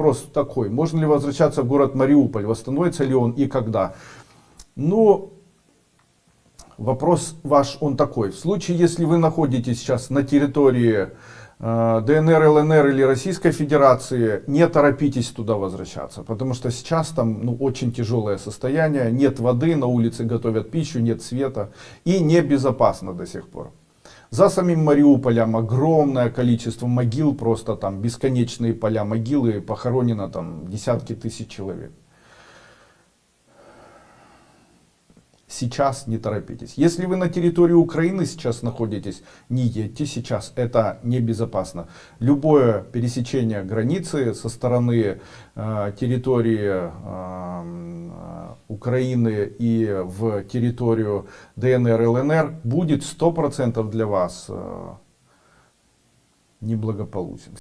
Вопрос такой, можно ли возвращаться в город Мариуполь, восстановится ли он и когда? Ну, вопрос ваш он такой. В случае, если вы находитесь сейчас на территории э, ДНР, ЛНР или Российской Федерации, не торопитесь туда возвращаться, потому что сейчас там ну, очень тяжелое состояние, нет воды, на улице готовят пищу, нет света и небезопасно до сих пор. За самим Мариуполем огромное количество могил, просто там бесконечные поля могилы, похоронено там десятки тысяч человек. Сейчас не торопитесь. Если вы на территории Украины сейчас находитесь, не едьте сейчас, это небезопасно. Любое пересечение границы со стороны э, территории э, Украины и в территорию ДНР, ЛНР будет 100% для вас э, неблагополучен.